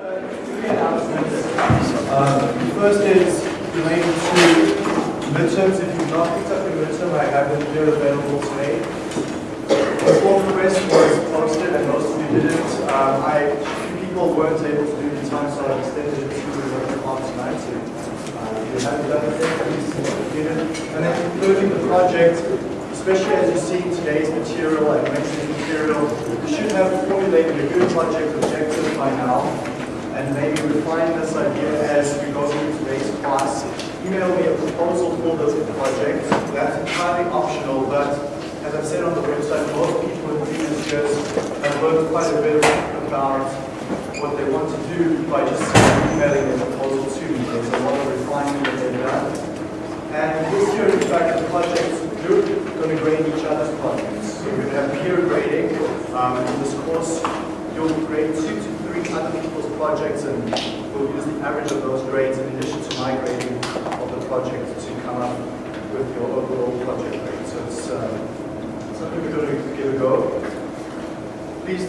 Three announcements. First is related to midterms. If you've not picked up your midterm, I have them here available today. The form request was posted and most of you didn't. Um, I, few people weren't able to do the time, so I extended it to the o'clock tonight. So, uh, if you haven't done it please get it. And then concluding the project, especially as you see in today's material and Wednesday's material, you should have formulated a good project objective by now and maybe refine this idea as we go through today's class. Email me a proposal for this project. That's entirely optional, but as I've said on the website, most people in previous years have learned quite a bit about what they want to do by just emailing a proposal to me. There's a lot of refinement that they've done. And this year, in fact, the projects, you're going to grade each other's projects. So we're going to have peer grading. Um, in this course, you'll grade two to three other people's projects and we'll use the average of those grades in addition to my grading of the project to come up with your overall project grade. So it's um, something we're going to give a go. Please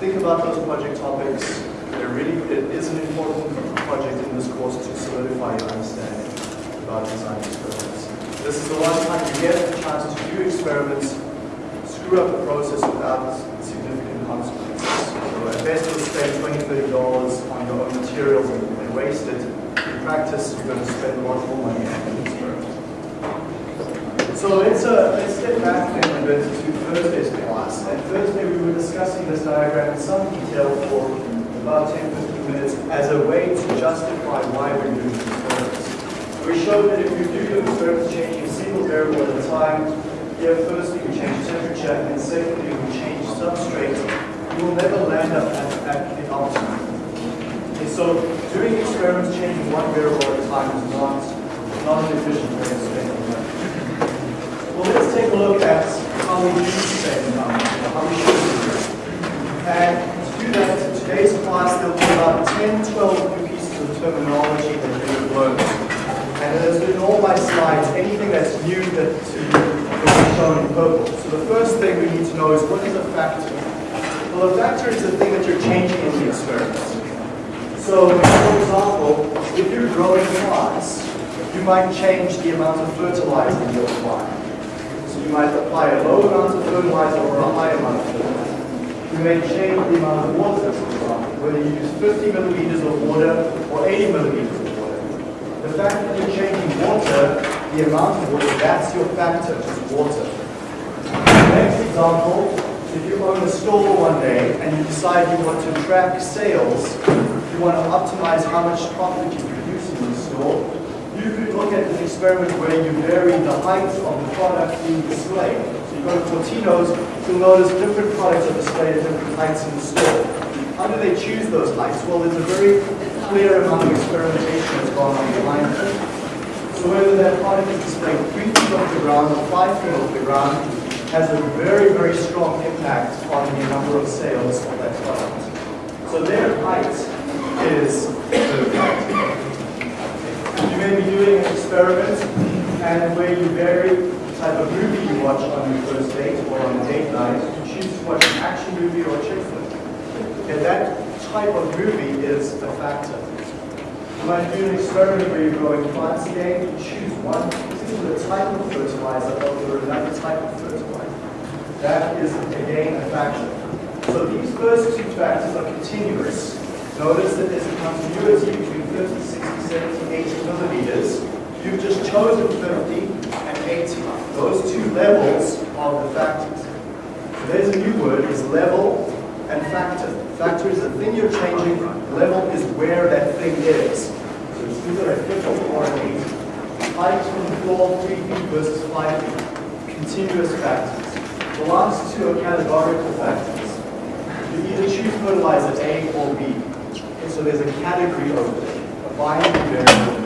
think about those project topics. They're really, it is an important project in this course to solidify your understanding about design experiments. This is the one time you get a chance to do experiments, screw up the process without significant consequences. You'll spend 20 $30 on your own materials and, waste it. In practice, you're going to spend a lot more money on the experiment. So let's, uh, let's step back a little bit to Thursday's class. And Thursday we were discussing this diagram in some detail for about 10-15 minutes as a way to justify why we're doing experiments. We showed that if you do your experiments changing a single variable at a time, here firstly we change temperature and secondly we change substrate, you will never land up at, the optimum. Okay, so doing experiments changing one variable at a time is not, not an efficient way of spending money. Well, let's take a look at how we do spend money, how we should. And to do that, in today's class, there'll be about 10, 12 new pieces of terminology that we will learn. And as in all my slides, anything that's new that will be shown in purple. So the first thing we need to know is what is a factor? Well, a factor is the thing that you're changing in the experiment. So, for example, if you're growing plants, you might change the amount of fertilizer you apply. So you might apply a low amount of fertilizer or a high amount of fertilizer. You may change the amount of water, for example, whether you use 50 milliliters of water or 80 milliliters of water. The fact that you're changing water, the amount of water, that's your factor, is water. Next example, if you own a store one day and you decide you want to track sales, you want to optimize how much profit you produce in the store, you could look at an experiment where you vary the height of the product being displayed. So you go to Fortino's, you'll notice different products are displayed at different heights in the store. How do they choose those heights? Well, there's a very clear amount of experimentation that's gone on behind it. So whether that product is displayed three feet off the ground or five feet off the ground has a very, very strong impact on the number of sales of that product. So their height is the. You may be doing an experiment and where you vary the type of movie you watch on your first date or on a date night, you choose to watch an action movie or a chick flick. Okay, that type of movie is a factor. You might do an experiment where you're growing plants again, you choose one particular type of fertilizer over another type of fertilizer. That is, again, a factor. So these first two factors are continuous. Notice that there's a continuity between 50, 60, 70, 80 millimeters. You've just chosen 50 and 80. Those two levels are the factors. So there's a new word, is level and factor. Factor is the thing you're changing, level is where that thing is. So it's either a 50 or an 80. Height from the floor, 3 feet versus 5 feet. Continuous factors. The last two are categorical factors. You either choose fertilizer A or B. Okay, so there's a category over there, a binary variable.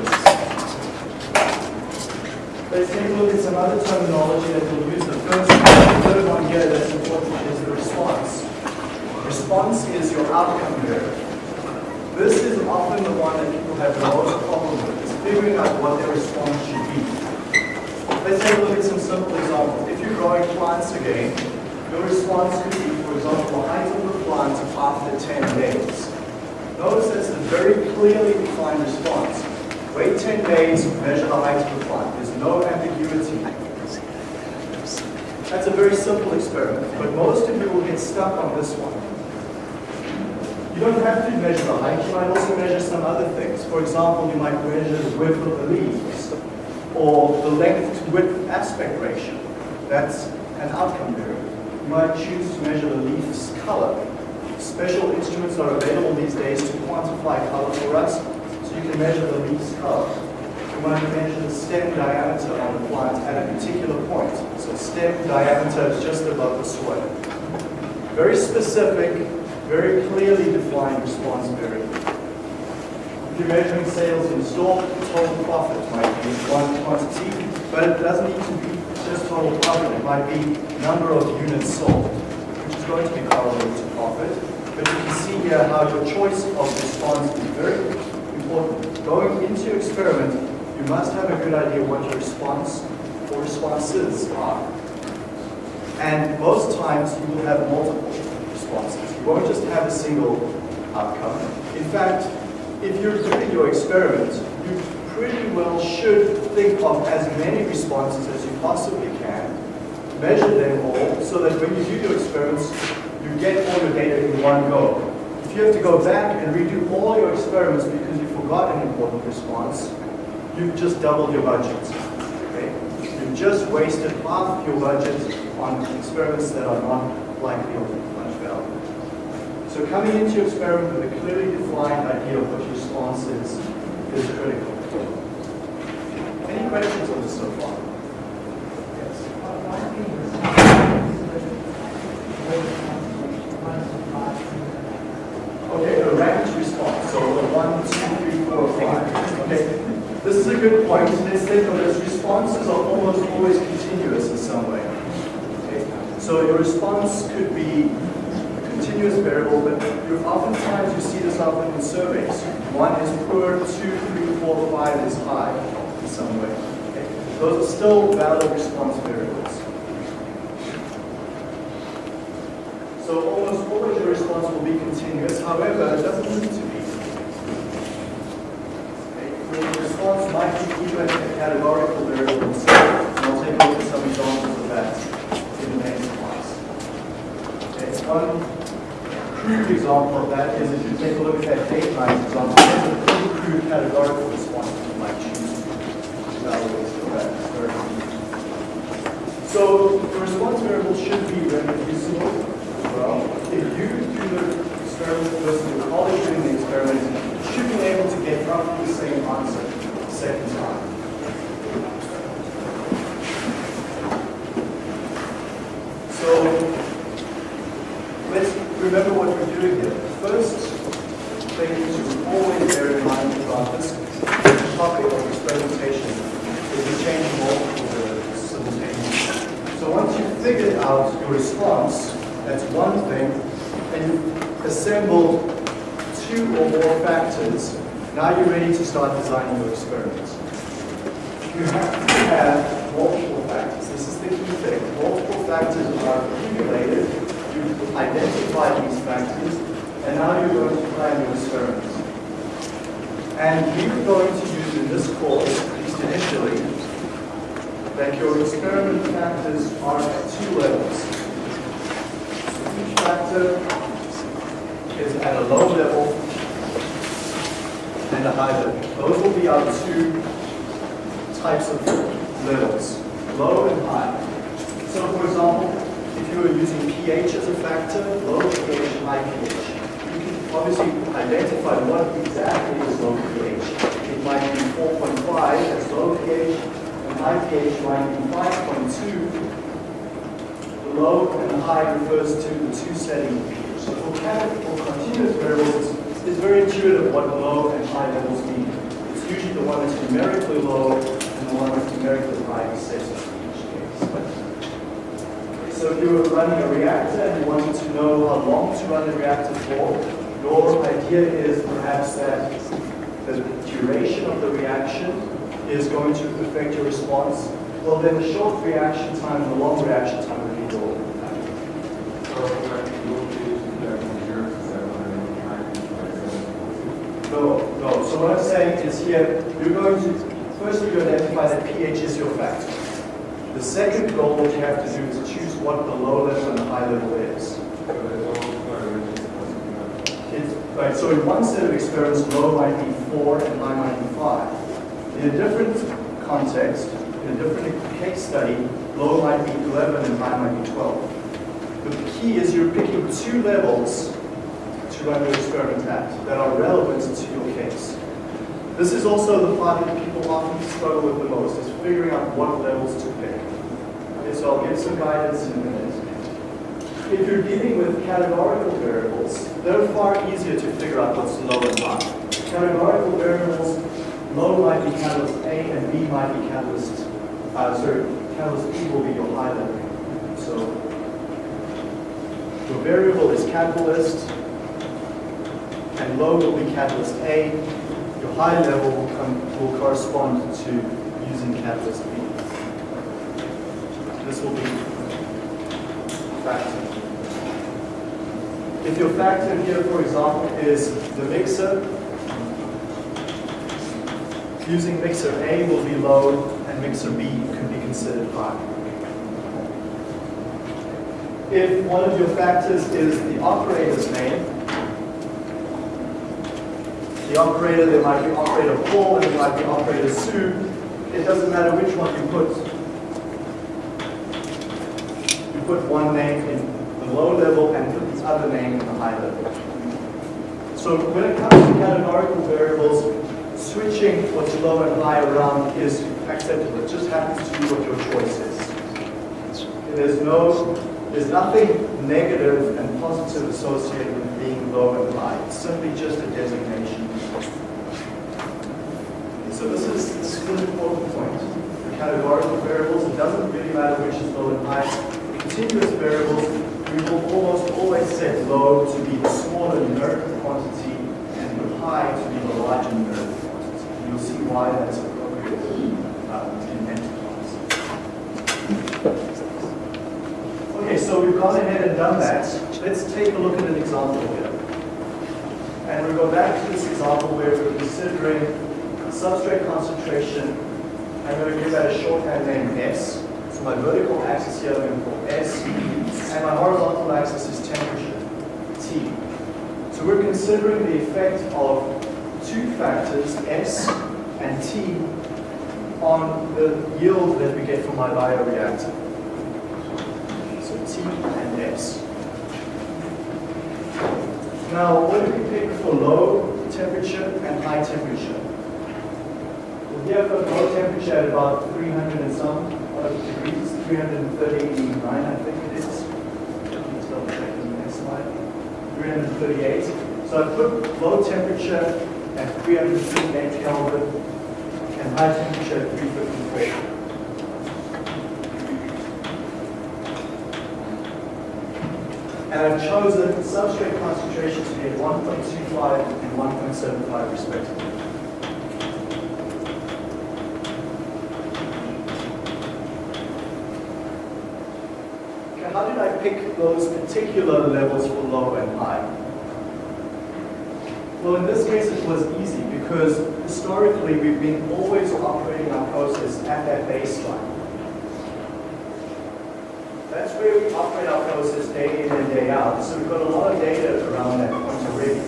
Let's take a look at some other terminology that we'll use. The first, the third one here that's important is the response. Response is your outcome variable. This is often the one that people have the most problem with, is figuring out what their response should be. Let's take a look at some simple examples. If you're growing plants again, your response could be, for example, height of the plant after 10 days. Notice that's a very clearly defined response. Wait 10 days, measure the height of the plant. There's no ambiguity. That's a very simple experiment, but most of you will get stuck on this one. You don't have to measure the height, you might also measure some other things. For example, you might measure the width of the leaves, or the length to width aspect ratio. That's an outcome variable. You might choose to measure the leaf's color. Special instruments are available these days to quantify color for us, so you can measure the leaf's color. You might measure the stem diameter on the plant at a particular point. So stem diameter is just above the soil. Very specific, very clearly defined response variable. If you're measuring sales in store, total profit might be one quantity, but it doesn't need to be just total profit. It might be number of units sold, which is going to be correlated to profit. But you can see here how your choice of response is very important. Going into your experiment, you must have a good idea what your response or responses are. And most times you will have multiple responses. You won't just have a single outcome. In fact, if you're doing your experiment, you pretty well should think of as many responses as you possibly can, measure them all, so that when you do your experiments, you get all your data in one go. If you have to go back and redo all your experiments because you forgot an important response, you've just doubled your budget. Okay? You've just wasted half your budget on experiments that are not likely of much value. So coming into your experiment with a clearly defined idea of what your response is, is critical. Any questions on this so far? Yes. Okay, a ranked response. So one, two, three, four, five. Okay. This is a good point. Let's think of this. Responses are almost always continuous in some way. Okay. So your response could be a continuous variable, but you oftentimes you see this often in surveys. One is poor, two, three, four, five is high some way. Okay. Those are still valid response variables. So almost always your response will be continuous. However, it doesn't need to be. Okay. The response might be even a categorical variable. And I'll take a look at some examples of that in the next class. Okay. One crude example of that is if you take a look at that date line example, there's a pretty crude categorical response that you might choose to evaluate for that experiment. So the response variable should be reproducible well. If you do the experiment versus your colleague doing the experiment, you should be able to get roughly the same answer the second time. So let's remember what we're doing here. First thing to always bear in mind about this topic of experimentation is the change multiple variables simultaneously. So once you've figured out your response, that's one thing. And you assemble two or more factors. Now you're ready to start designing your experiments. You have to have multiple factors. This is the key thing. Multiple factors are accumulated. You identify these factors, and now you're going to plan your experiments. And we're going to use in this course, at least initially, that your experiment factors are at two levels. Each factor is at a low level and a high level. Those will be our two types of levels, low and high. So for example, if you were using pH as a factor, low pH, high pH, you can obviously identify what exactly is low pH. It might be 4.5 as low pH, and high pH might be 5.2. The low and the high refers to the two setting pH. So for chemical continuous variables, it's very intuitive what low and high levels mean. It's usually the one that's numerically low and the one that's numerically high set in each case. So if you were running a reactor and you wanted to know how long to run the reactor for, your idea is perhaps that the duration of the reaction is going to affect your response. Well, then the short reaction time and the long reaction time would be. No, no. So what I'm saying is here, you're going to, first you identify that pH is your factor. The second goal that you have to do is choose what the low level and the high level is. Right, so in one set of experiments, low might be 4 and high might be 5. In a different context, in a different case study, low might be 11 and high might be 12. But the key is you're picking two levels to run your experiment at that are relevant to your case. This is also the part that people often struggle with the most, is figuring out what levels to pick. Okay, so I'll give some guidance in a minute. If you're dealing with categorical variables, they're far easier to figure out what's low and high. Categorical variables, low might be catalyst A and B might be catalyst, uh, sorry, catalyst B will be your high level. So your variable is catalyst, and low will be catalyst A. Your high level will, come, will correspond to using catalyst B. This will be factor. If your factor here, for example, is the mixer, using mixer A will be low and mixer B could be considered high. If one of your factors is the operator's name, the operator, there might be operator Paul and there might be operator Sue. It doesn't matter which one you put. You put one name in the low level and other name in the high level. So when it comes to categorical variables, switching what's low and high around is acceptable. It just happens to be what your choice is. There's no, there's nothing negative and positive associated with being low and high. It's simply just a designation. So this is, this is an important point. The categorical variables, it doesn't really matter which is low and high. Continuous variables, we will almost always set low to be the smaller numerical quantity and high to be the larger numerical quantity. You'll see why that's appropriate uh, in enterprise. Okay, so we've gone ahead and done that. Let's take a look at an example here. And we go back to this example where we're considering substrate concentration. I'm going to give that a shorthand name S. So my vertical axis here I'm going to call S. And my horizontal axis is temperature, T. So we're considering the effect of two factors, S and T, on the yield that we get from my bioreactor. So T and S. Now, what do we pick for low temperature and high temperature? I've got low temperature at about 300 and some degrees, 339 I think it is. Let's double check in the next slide. 338. So I put low temperature at 338 Kelvin and high temperature at 354. And I've chosen substrate concentration to be at 1.25 and 1.75 respectively. Okay, how did I pick those particular levels for low and high? Well, in this case, it was easy because historically we've been always operating our process at that baseline. That's where we operate our process day in and day out. So we've got a lot of data around that point already.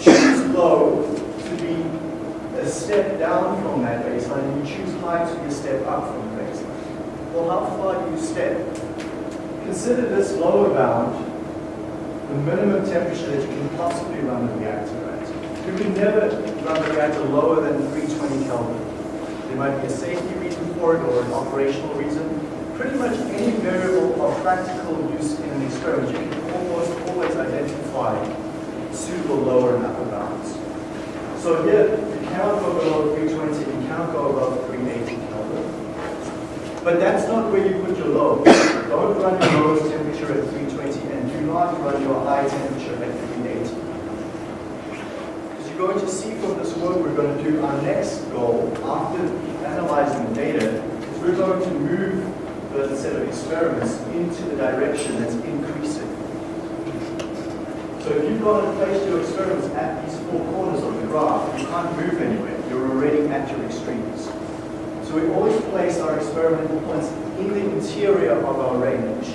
Choose low to be a step down from that baseline, and you choose high to be a step up from the baseline. Well, how far do you step? Consider this lower bound the minimum temperature that you can possibly run the reactor at. You can never run the reactor lower than 320 Kelvin. There might be a safety reason for it or an operational reason pretty much any variable of practical use in an experiment, you can almost always identify suitable lower and upper bounds. So here, you cannot go below 320, you cannot go above 380 Kelvin. But that's not where you put your low. Run your lowest temperature at 320 and do not run your high temperature at 380. As you're going to see from this work we're going to do, our next goal after analyzing the data is we're going to move the set of experiments into the direction that's increasing. So if you've got to place your experiments at these four corners of the graph, you can't move anywhere. You're already at your extremes. So we always place our experimental points in the interior of our range.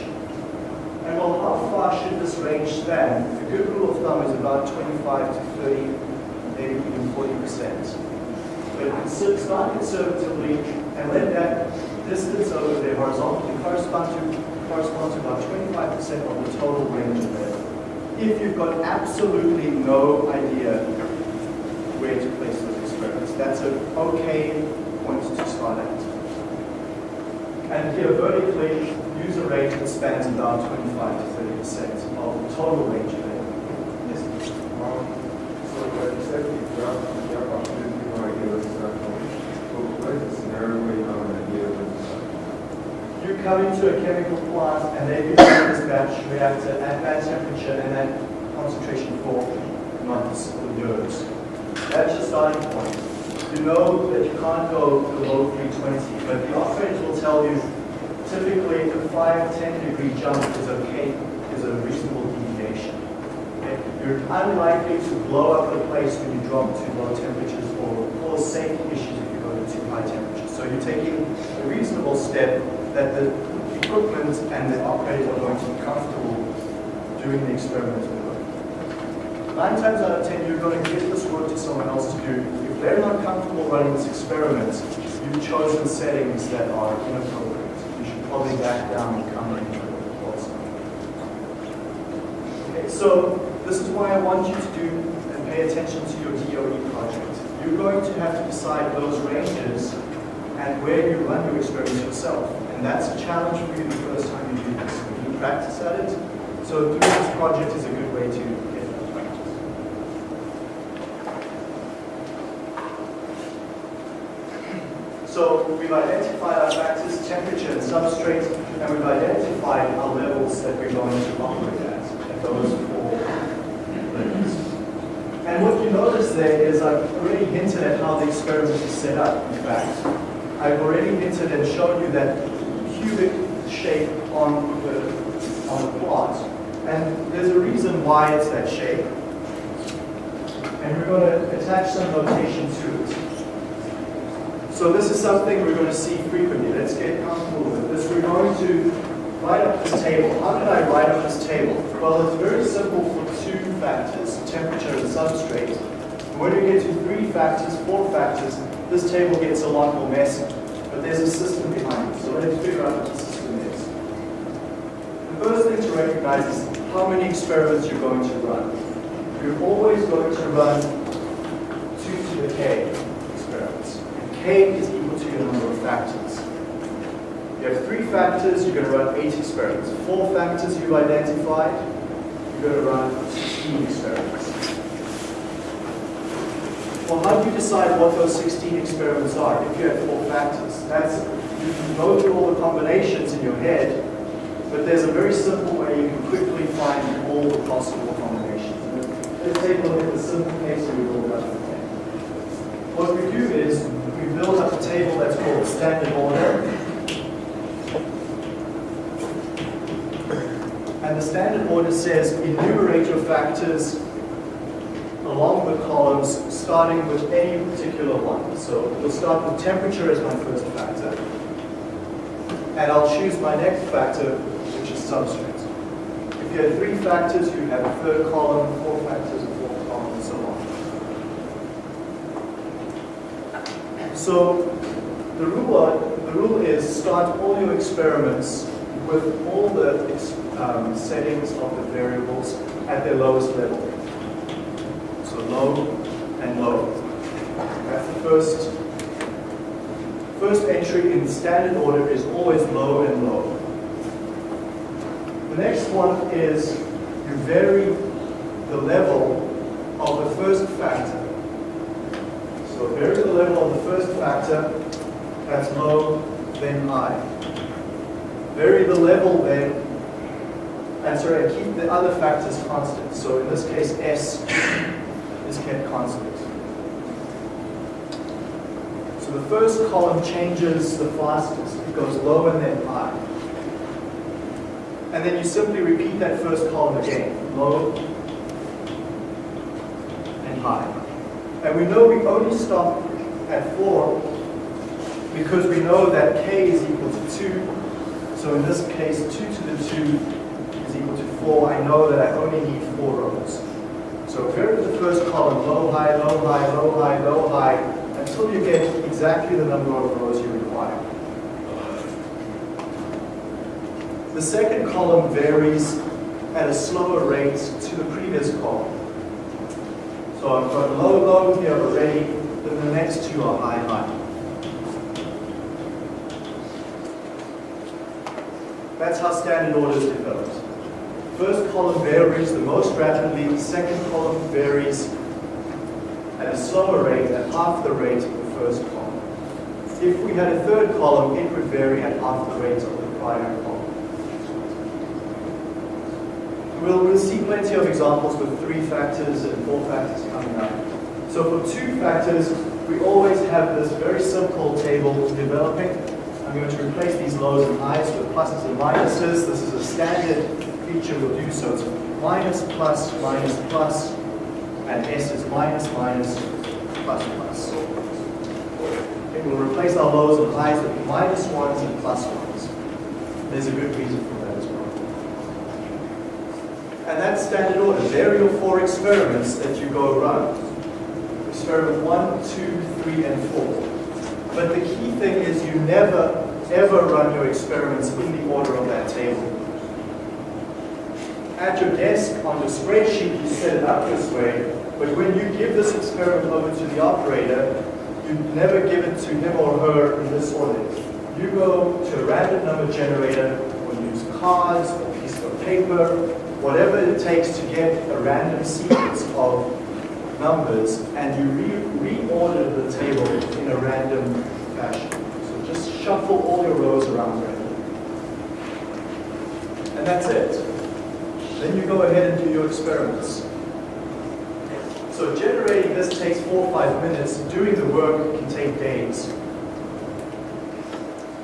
And well, how far should this range span? A good rule of thumb is about 25 to 30, maybe even 40%. But start conservatively and let that distance over there horizontally correspond to, correspond to about 25% of the total range of there. If you've got absolutely no idea where to place those experiments, that's an okay point to start at. And here vertically, user rate range that spans about 25 to 30% of the total range of there. Yes? Um, so like you said, you you have opportunity to idea what is that going. So what is the scenario where you have an idea what is? You come into a chemical plant and they you this batch reactor at that temperature and that concentration for months or years. That's your starting point. You know that you can't go below 320, but the operators will tell you typically a 5, 10 degree jump is okay, is a reasonable deviation. Okay? You're unlikely to blow up the place when you drop to low temperatures or cause safety issues if you go to too high temperatures. So you're taking a reasonable step that the equipment and the operators are going to be comfortable doing the experimental work. Nine times out of ten, you're going to give this work to someone else to do. They're not running this experiment, you've chosen settings that are inappropriate. You should probably back down and come in. Okay, so this is why I want you to do and pay attention to your DOE project. You're going to have to decide those ranges and where you run your experiments yourself. And that's a challenge for you the first time you do this. You need practice at it. So doing this project is a good way to get that practice. We've identified our factors, temperature and substrate, and we've identified our levels that we're going to operate at, at those four levels. And what you notice there is I've already hinted at how the experiment is set up, in fact. I've already hinted and shown you that cubic shape on the, on the plot. And there's a reason why it's that shape. And we're going to attach some notation to it. So this is something we're going to see frequently. Let's get comfortable with this. We're going to write up this table. How did I write up this table? Well, it's very simple for two factors, temperature and substrate. When we get to three factors, four factors, this table gets a lot more messy. But there's a system behind it. So let's figure out what the system is. The first thing to recognize is how many experiments you're going to run. You're always going to run 2 to the k experiments. And k is equal to your number of factors. You have three factors, you're going to run eight experiments. Four factors you've identified, you're going to run 16 experiments. Well, how do you decide what those 16 experiments are if you have four factors? That's, you can go through all the combinations in your head, but there's a very simple way you can quickly find all the possible combinations. Let's take a look at the simple case we build all done table. What we do is we build up a table that's called standard order. And the standard order says enumerate your factors along the columns, starting with any particular one. So we'll start with temperature as my first factor. And I'll choose my next factor, which is substrate. If you have three factors, you have a third column, four factors, a fourth column, and so on. So the rule, are, the rule is start all your experiments with all the um, settings of the variables at their lowest level. So low and low. That's the first, first entry in standard order is always low and low. The next one is you vary the level of the first factor. Level of the first factor, that's low, then high. Vary the level then, and sorry, I keep the other factors constant. So in this case, S is kept constant. So the first column changes the fastest. It goes low and then high. And then you simply repeat that first column again. Low, and high. And we know we only stop at 4 because we know that k is equal to 2. So in this case, 2 to the 2 is equal to 4. I know that I only need 4 rows. So go to the first column, low, high, low, high, low, high, low, high, until you get exactly the number of rows you require. The second column varies at a slower rate to the previous column. So I've got low, low here already, then the next two are high, high. That's how standard order is developed. First column varies the most rapidly, second column varies at a slower rate, at half the rate of the first column. If we had a third column, it would vary at half the rate of the prior column. We'll see plenty of examples with three factors and four factors coming up. So for two factors, we always have this very simple table developing. I'm going to replace these lows and highs with pluses and minuses. This is a standard feature we'll do so. It's minus, plus, minus, plus, and S is minus, minus, plus, plus. Okay, we'll replace our lows and highs with minus ones and plus ones. There's a good reason for that as well. And that's standard order. There are your four experiments that you go run. Experiment one, two, three, and four. But the key thing is you never, ever run your experiments in the order of that table. At your desk, on your spreadsheet, you set it up this way, but when you give this experiment over to the operator, you never give it to him or her in this order. You go to a random number generator, or use cards, or a piece of paper, whatever it takes to get a random sequence of numbers, and you re reorder the table in a random fashion. So just shuffle all your rows around randomly. And that's it. Then you go ahead and do your experiments. So generating this takes four or five minutes. Doing the work can take days.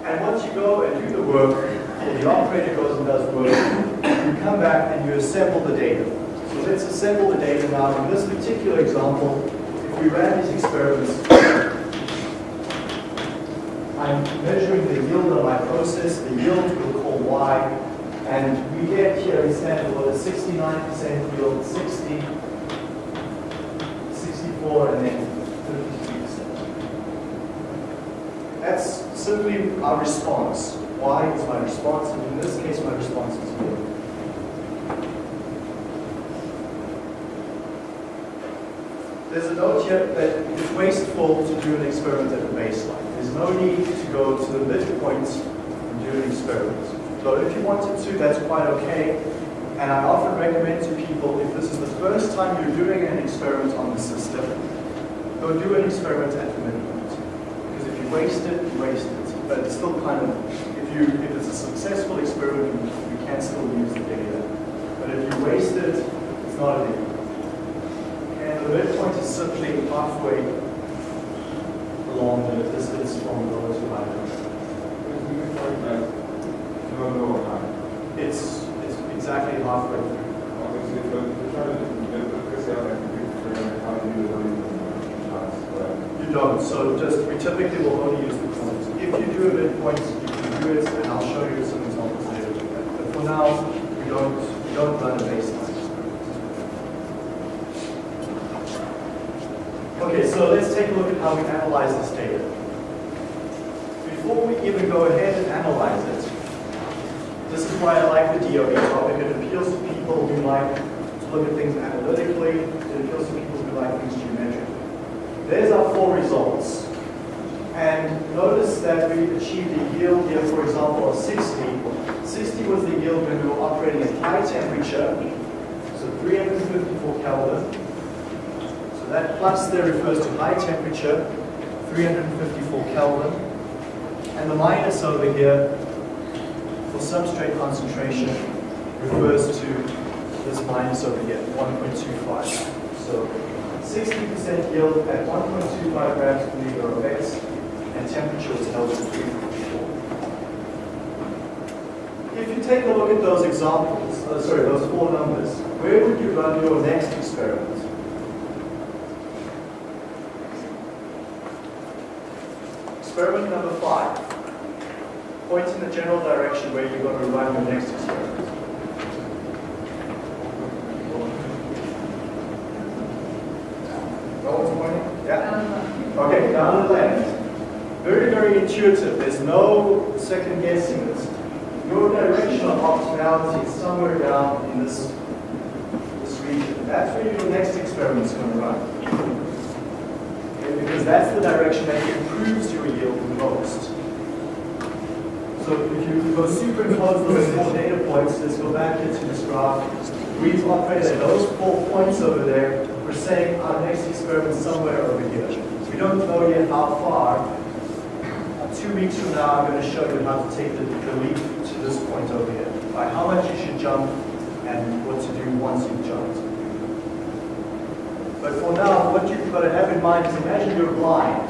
And once you go and do the work, or the operator goes and does work, you come back and you assemble the data. So let's assemble the data now. In this particular example, if we ran these experiments, I'm measuring the yield of my process. The yield we'll call y. And we get here in standard order 69% yield, 60, 64, and then 52%. That's simply our response. Y is my response, and in this case, my response is yield. There's a note here that it's wasteful to do an experiment at the baseline. There's no need to go to the midpoint and do an experiment. So if you wanted to, that's quite okay. And I often recommend to people, if this is the first time you're doing an experiment on the system, go do an experiment at the midpoint. Because if you waste it, you waste it. But it's still kind of, if you if it's a successful experiment, you, can still use the data. But if you waste it, it's not a. And the midpoint is simply halfway along the distance from low to high. We can find that no, no, high. It's, it's exactly halfway through. You don't, so just, we typically will only use the corners. If you do a midpoint, you can do it, and I'll show you some examples later. But for now, we don't, we don't run a baseline. Okay, so let's take a look at how we analyze this data. Before we even go ahead and analyze it, this is why I like the DOE topic. It appeals to people who like to look at things analytically. It appeals to people who like things geometrically. There's our four results. And notice that we achieved a yield here, for example, of 60. 60 was the yield when we were operating at high temperature, so 354 Kelvin. So that plus there refers to high temperature, 354 Kelvin. And the minus over here for substrate concentration refers to this minus over here, 1.25. So 60% yield at 1.25 grams per liter of base, and temperature is held at 3.4. If you take a look at those examples, uh, sorry, those four numbers, where would you run your next experiment? Experiment number five. Point in the general direction where you're going to run your next experiment. No one's pointing? Yeah? Uh-huh. Okay, down the left. Very, very intuitive. There's no second guessing this. Your direction of optimality is somewhere down in this, this region. That's where your next experiment is going to run. Okay, because that's the direction that improves your yield the most. So if you go superimpose those four data points, let's go back into this graph. We've operated at those four points over there. We're saying our next experiment somewhere over here. We don't know yet how far. Two weeks from now, I'm going to show you how to take the, the leap to this point over here. By how much you should jump and what to do once you've jumped. But for now, what you've got to have in mind is imagine you're blind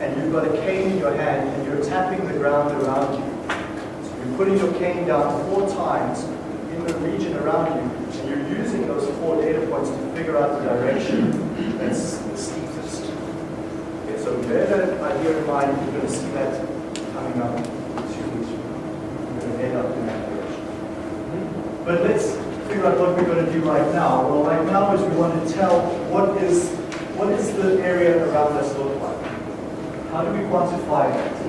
and you've got a cane in your hand and you're tapping the ground around you. Putting your cane down four times in the region around you and you're using those four data points to figure out the direction that's the steepest. Okay, so bear that idea in mind, you're going to see that coming up now. You're going to end up in that direction. But let's figure out what we're going to do right now. Well, right now is we want to tell what is what is the area around us look like. How do we quantify that?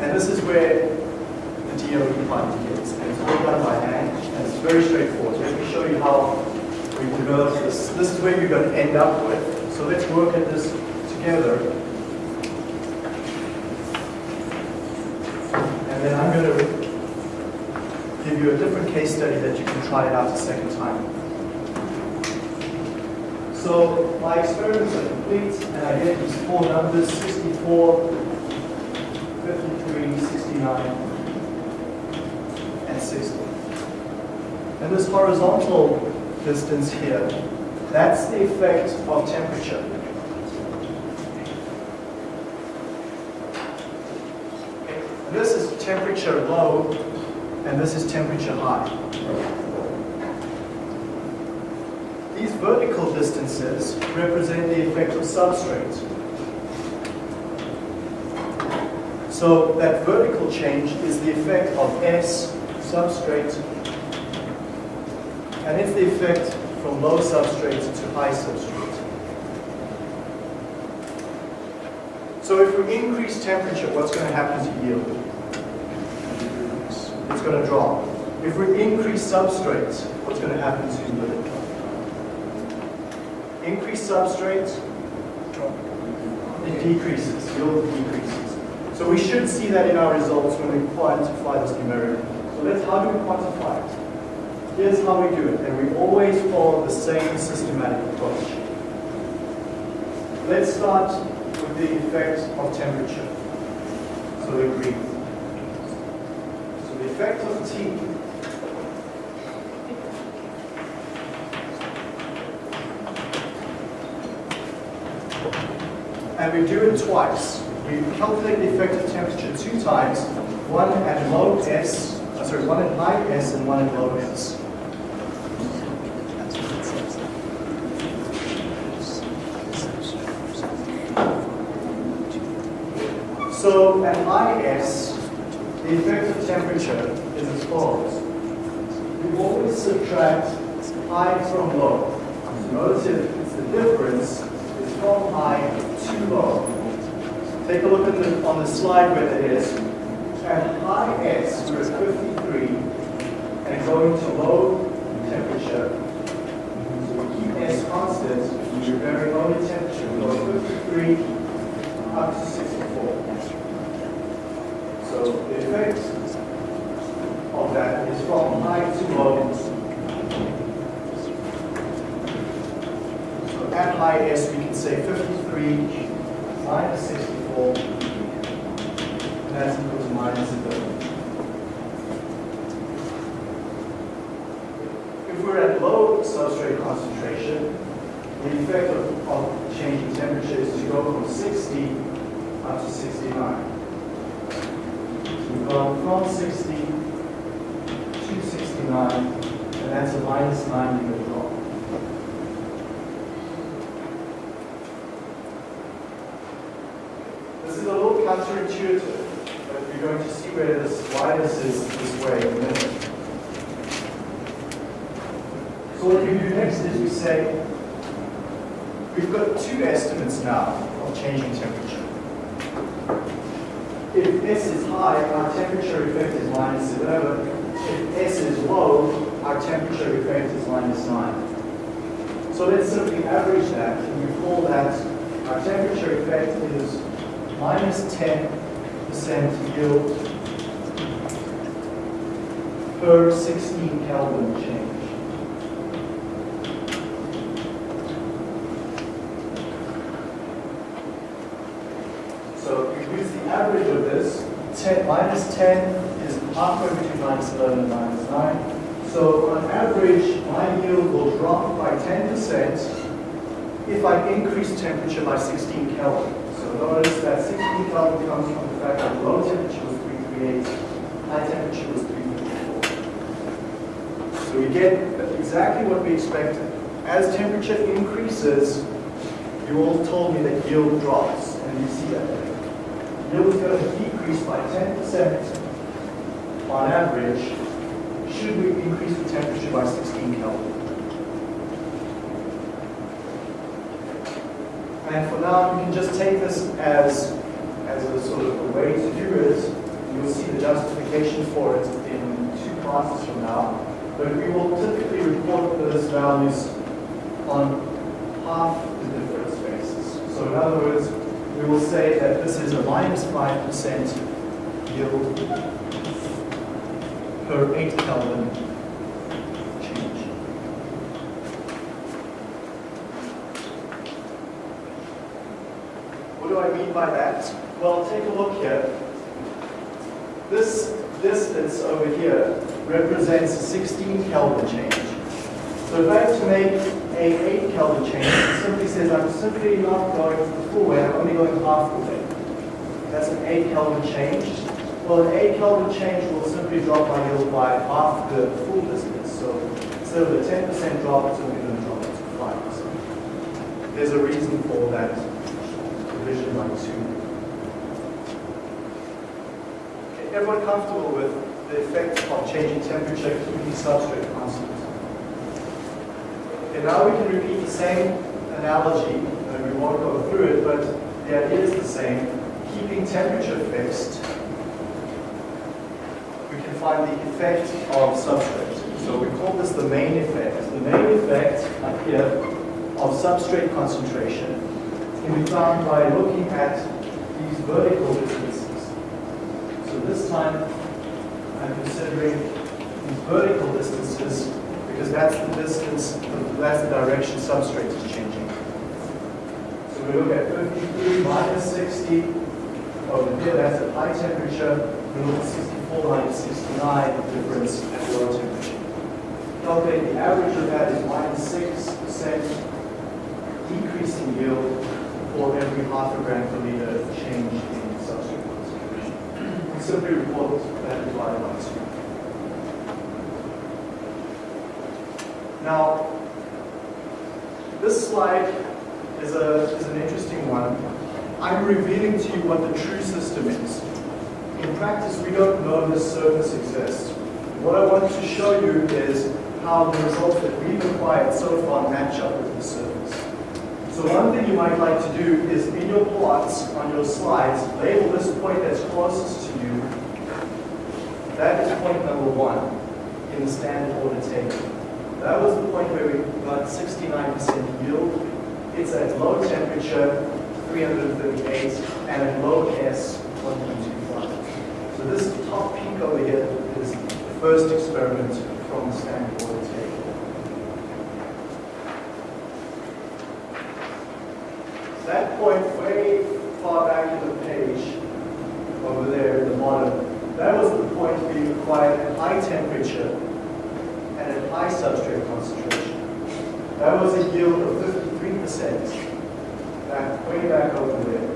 And this is where DOE begins. And it's all done by hand, and it's very straightforward. Let me show you how we develop this. This is where you're going to end up with. So let's work at this together. And then I'm going to give you a different case study that you can try it out a second time. So my experiments are complete, and I get these four numbers, 64, 53, 69, and 60. And this horizontal distance here, that's the effect of temperature. This is temperature low, and this is temperature high. These vertical distances represent the effect of substrate. So that vertical change is the effect of S substrate, and it's the effect from low substrate to high substrate. So if we increase temperature, what's going to happen to yield? It's going to drop. If we increase substrate, what's going to happen to yield? Increase substrate, it decreases, yield decreases. So we should see that in our results when we quantify this numerically. Let's, how do we quantify it? Here's how we do it, and we always follow the same systematic approach. Let's start with the effect of temperature. So the green. So the effect of T and we do it twice. We calculate the effective temperature two times, one at low S, sorry, one at high S and one at low S. So at high S, the effective temperature is as follows. We always subtract high from low. Notice it's the difference is from high to low. Take a look at the, on the slide where that is. At high S, we're at 53, and going to low temperature. So we keep S constant, we're very low temperature. We go 53 up to 64. So the effect of that is from high to low. So at high S, we can say 53 minus 64, and that's equal to minus 30. If we're at low substrate concentration, the effect of, of changing temperature is to go from 60 up to 69. We've gone from 60 to 69, and that's a minus 9 unit drop. This is a little counterintuitive, but we're going to see where this why this is this way in a minute. So what we do next is we say, we've got two estimates now of changing temperature. If S is high, our temperature effect is minus 11. If S is low, our temperature effect is minus 9. So let's simply average that, and we call that our temperature effect is minus 10% yield per 16 Kelvin change. So if we use the average of this, 10, minus 10 is halfway between minus 11 and minus 9. So on average, my yield will drop by 10% if I increase temperature by 16 Kelvin. So notice that 16 Kelvin comes from the fact that low temperature was 338, high temperature was 354. So we get exactly what we expected. As temperature increases, you all told me that yield drops, and you see that. Yield is going to decrease by 10% on average, should we increase the temperature by 16 Kelvin. And for now, you can just take this as, as a sort of a way to do it. You'll see the justification for it in two classes from now. But we will typically report those values on half the difference basis. So in other words, we will say that this is a minus 5% yield per 8 Kelvin change. What do I mean by that? Well, take a look here. This distance over here represents a 16 Kelvin change. So if I have to make a 8 Kelvin change, it simply says I'm simply not going the full way, I'm only going half the way. That's an 8 Kelvin change. Well, an 8 Kelvin change will simply drop my yield by half the full distance. So instead of a 10% drop, it's only going to drop to 5%. There's a reason for that division by 2. Okay, everyone comfortable with the effect of changing temperature keeping substrate constant? Okay, now we can repeat the same analogy, and we won't go through it, but the idea is the same. Keeping temperature fixed, we can find the effect of substrate. So we call this the main effect. The main effect up here of substrate concentration can be found by looking at these vertical distances. So this time I'm considering these vertical distances because that's the distance, that's the direction substrate is changing. So we look at 53 minus 60 over here, that's at high temperature. We look at 64 minus 69, the difference at low temperature. Calculate the average of that is minus 6% decrease in yield for every half a gram per liter change in substrate concentration. We simply report that divided by 2. Now, this slide is, a, is an interesting one. I'm revealing to you what the true system is. In practice, we don't know this surface exists. What I want to show you is how the results that we've acquired so far match up with the surface. So one thing you might like to do is in your plots on your slides, label this point that's closest to you. That is point number one in the standard order table. That was the point where we got 69% yield. It's at low temperature, 338, and at low S, 1.25. So this top peak over here is the first experiment from the standard order table. That point way far back in the page, over there at the bottom, that was the point we acquired at high temperature and at high substrate concentration. That was a yield of 53%, back, way back over there.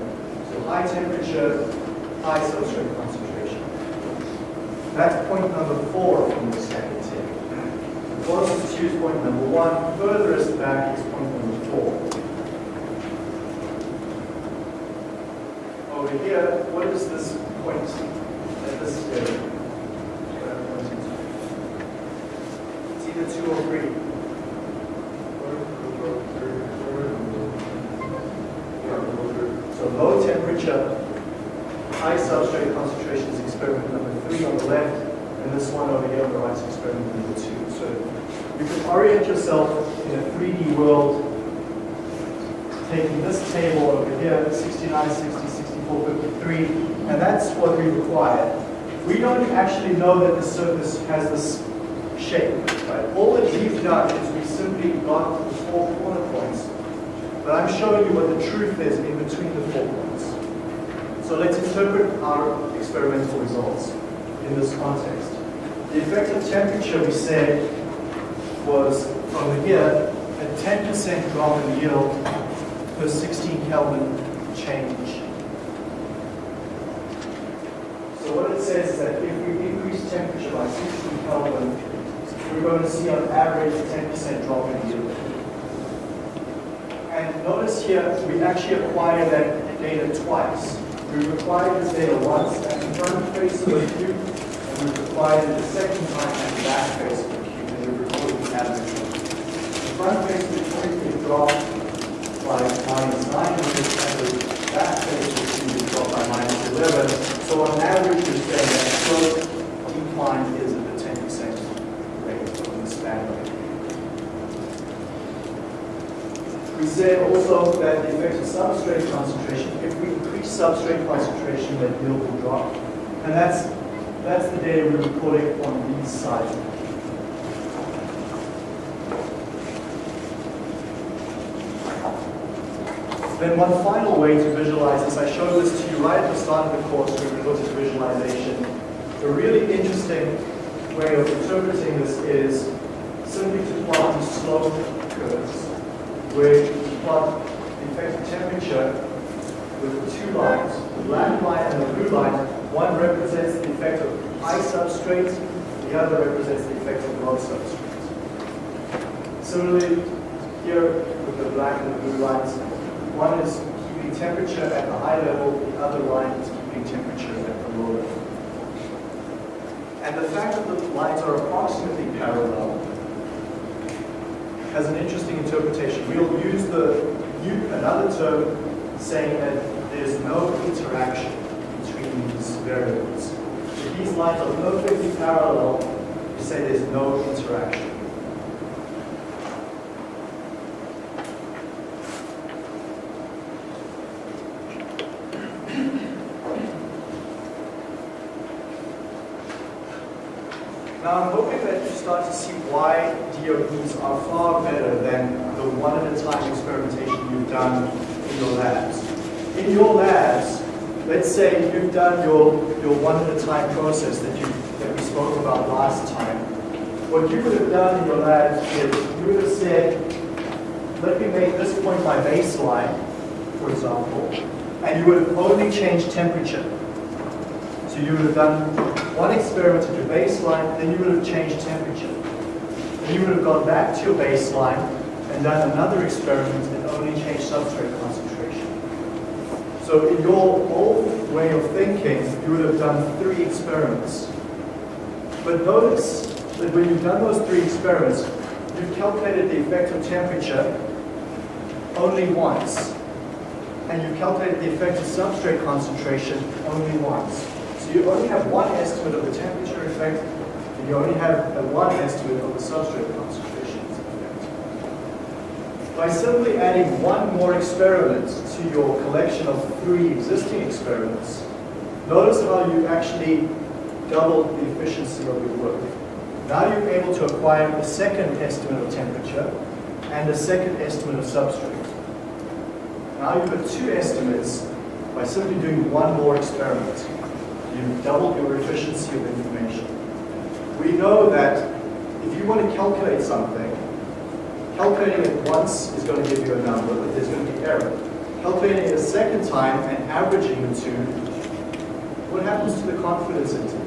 So high temperature, high substrate concentration. That's point number four from the standard table. The closest to is point number one, furthest back is point number four. Over here, what temperature, high substrate concentration is experiment number three on the left, and this one over here on the right is experiment number two. So you can orient yourself in a 3D world taking this table over here, 69, 60, 64, 53, and that's what we require. We don't actually know that the surface has this shape, right? All that we've done is we simply got the four corner points, but I'm showing you what the truth is in between the four points. So let's interpret our experimental results in this context. The effective temperature we said was over here a 10% drop in yield per 16 Kelvin change. So what it says is that if we increase temperature by 16 Kelvin, we're going to see on average a 10% drop in yield. And notice here, we actually acquire that data twice. We acquired this data once at the front face of the cube, and we acquired it the second time at the back face of the cube, and we recorded the average. The front face of the cube dropped by minus 900, and of the cube by minus 11. So on average, you're saying that slope decline is at the 10% rate on the span rate. We said also that the effect of substrate concentration, if we increase substrate concentration, that yield will drop. And that's, that's the data we're recording on these Then one final way to visualize this, I showed this to you right at the start of the course when we looked at visualization. A really interesting way of interpreting this is simply to plot these slope curves, where you plot the effective temperature with two lines, the black line and the blue line. One represents the effect of high substrate, the other represents the effect of low substrate. Similarly, here with the black and the blue lines, one is keeping temperature at the high level, the other line is keeping temperature at the low level. And the fact that the lines are approximately parallel has an interesting interpretation. We'll use the another term saying that there's no interaction between these variables. If these lines are perfectly parallel, we say there's no interaction. Now I'm hoping that you start to see why DOEs are far better than the one-at-a-time experimentation you've done in your labs. In your labs, let's say you've done your, your one-at-a-time process that, you, that we spoke about last time. What you would have done in your labs is you would have said, let me make this point my baseline, for example, and you would have only changed temperature. So you would have done one experiment at your baseline, then you would have changed temperature. You would have gone back to your baseline and done another experiment and only changed substrate concentration. So in your old way of thinking, you would have done three experiments. But notice that when you've done those three experiments, you've calculated the effect of temperature only once. And you've calculated the effect of substrate concentration only once. So you only have one estimate of the temperature effect, you only have one estimate of the substrate concentration. By simply adding one more experiment to your collection of three existing experiments, notice how you actually doubled the efficiency of your work. Now you're able to acquire a second estimate of temperature and a second estimate of substrate. Now you've got two estimates by simply doing one more experiment. You've doubled your efficiency of information. We know that if you want to calculate something, calculating it once is going to give you a number, but there's going to be error. Calculating it a second time and averaging the two, what happens to the confidence interval?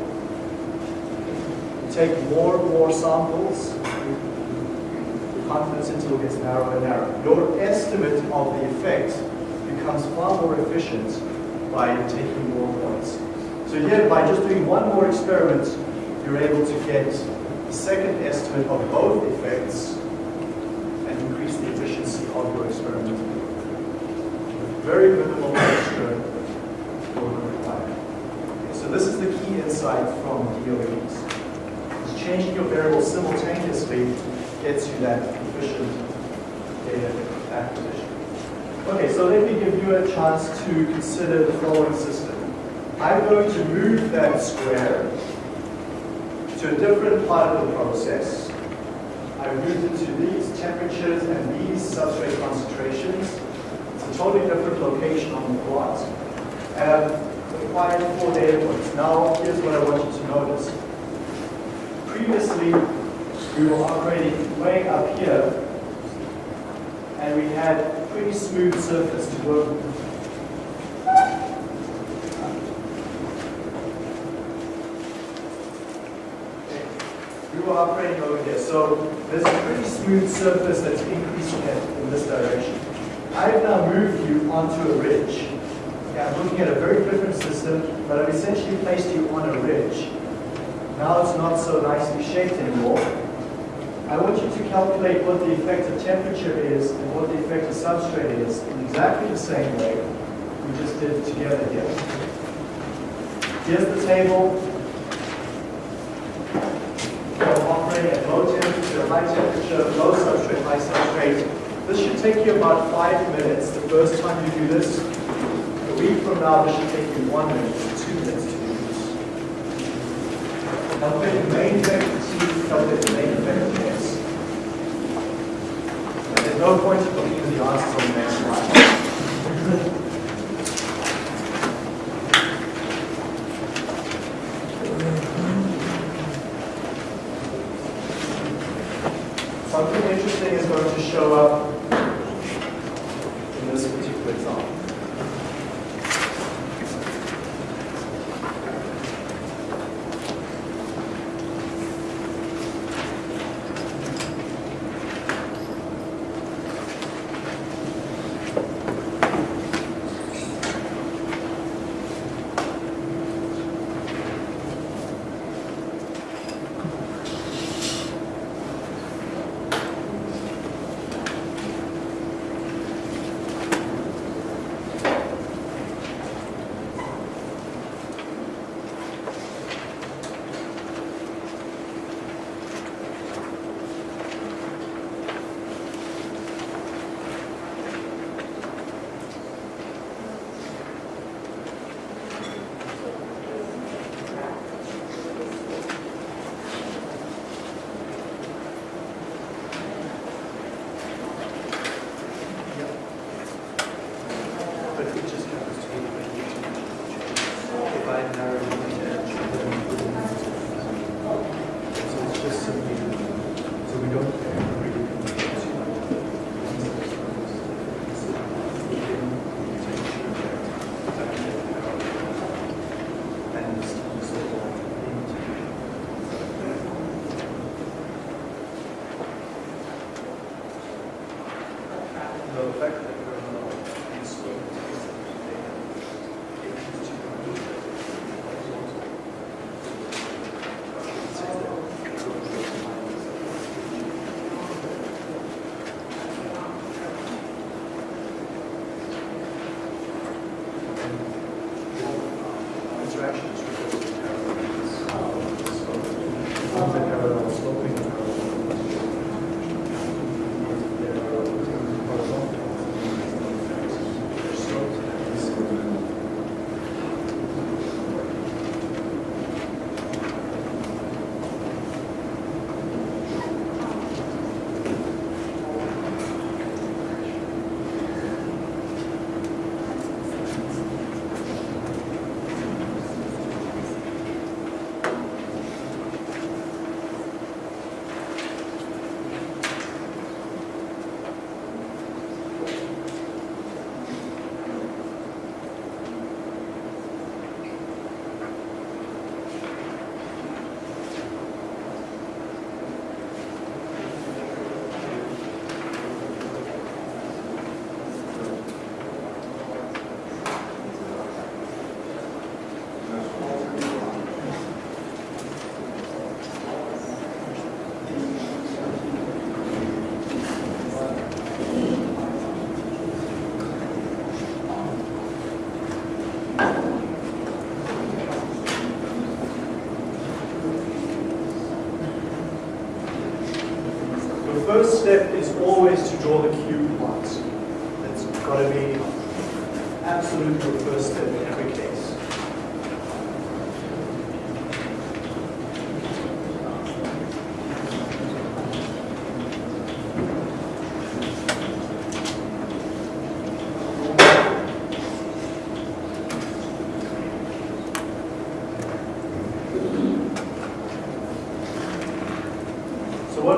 You take more and more samples, the confidence interval gets narrower and narrower. Your estimate of the effect becomes far more efficient by taking more points. So here, by just doing one more experiment, you're able to get a second estimate of both effects and increase the efficiency of your experiment. With very minimal extra work required. Okay, so this is the key insight from DOEs. Changing your variables simultaneously gets you that efficient data acquisition. Okay, so let me give you a chance to consider the following system. I'm going to move that square to a different part of the process. I moved it to these temperatures and these substrate concentrations. It's a totally different location on the plot. Um, and I've acquired four data points. Now, here's what I want you to notice. Previously, we were operating way up here, and we had a pretty smooth surface to work with. We were operating over here, so there's a pretty smooth surface that's increasing in this direction. I've now moved you onto a ridge. Okay, I'm looking at a very different system, but I've essentially placed you on a ridge. Now it's not so nicely shaped anymore. I want you to calculate what the effect of temperature is and what the effect of substrate is in exactly the same way we just did together here. Here's the table. We're operating at low temperature, high temperature, low substrate, high substrate. This should take you about five minutes the first time you do this. A week from now, this should take you one minute two minutes to do this. Calculate the main T, calculate the main vector S. And there's no point in looking at the answers on the next slide. Something interesting is going to show up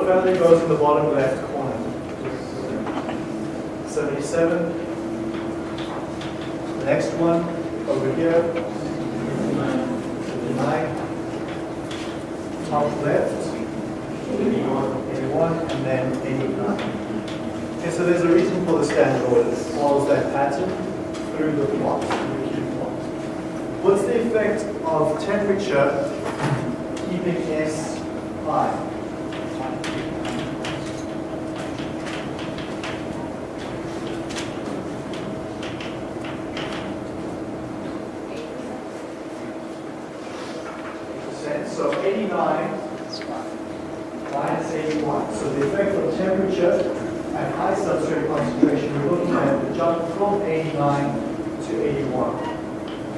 Value goes in the bottom left corner? 77. The next one over here. 59. Top left. 81 and then 89. Okay, so there's a reason for the standard order. It follows that pattern through the plot, through the plot. What's the effect of temperature H1. So the effect of temperature at high substrate concentration, we're looking at the jump from 89 to 81.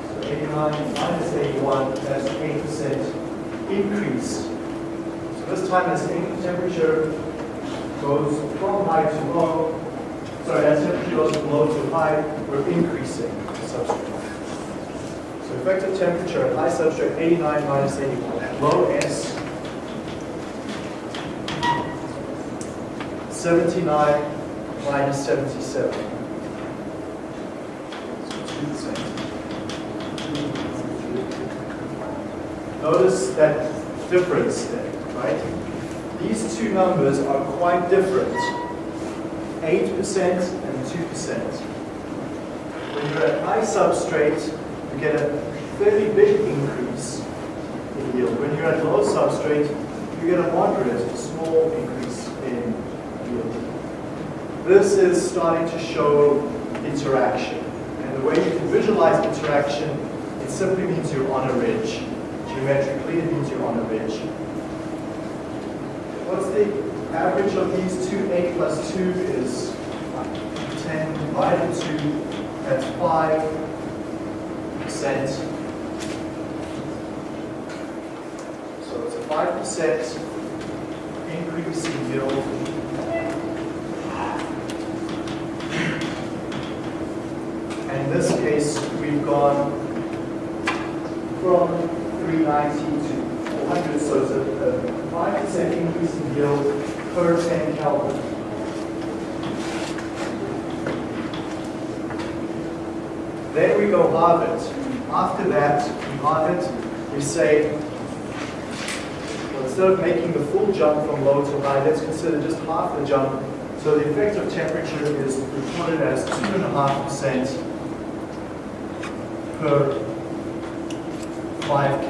So 89 minus 81, that's 8% increase. So this time as temperature goes from high to low, sorry, as temperature goes from low to high, we're increasing the substrate. So effective temperature at high substrate 89 minus 81, at low S, 79 minus 77. Notice that difference there, right? These two numbers are quite different. 8% and 2%. When you're at high substrate, you get a fairly big increase in yield. When you're at low substrate, you get a moderate, small increase. This is starting to show interaction. And the way you can visualize interaction, it simply means you're on a ridge. Geometrically, it means you're on a ridge. What's the average of these two? 8 plus 2 is 10 divided 2, that's 5 percent. So it's a five percent increase in yield. And in this case, we've gone from 390 to 400, so it's a five percent increase in yield per 10 Kelvin. Then we go halve it. After that, we we say, well, instead of making the full jump from low to high, let's consider just half the jump. So the effect of temperature is reported as 2.5% per 5